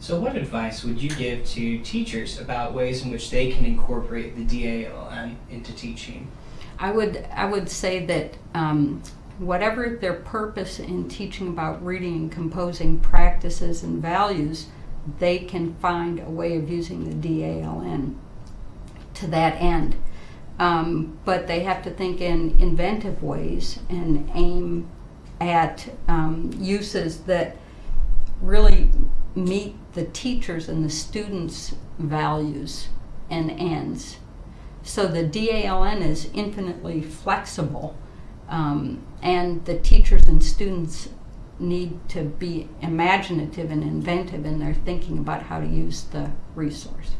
So, what advice would you give to teachers about ways in which they can incorporate the DALN into teaching? I would I would say that um, whatever their purpose in teaching about reading and composing practices and values, they can find a way of using the DALN to that end. Um, but they have to think in inventive ways and aim at um, uses that really meet the teachers and the students' values and ends. So the DALN is infinitely flexible, um, and the teachers and students need to be imaginative and inventive in their thinking about how to use the resource.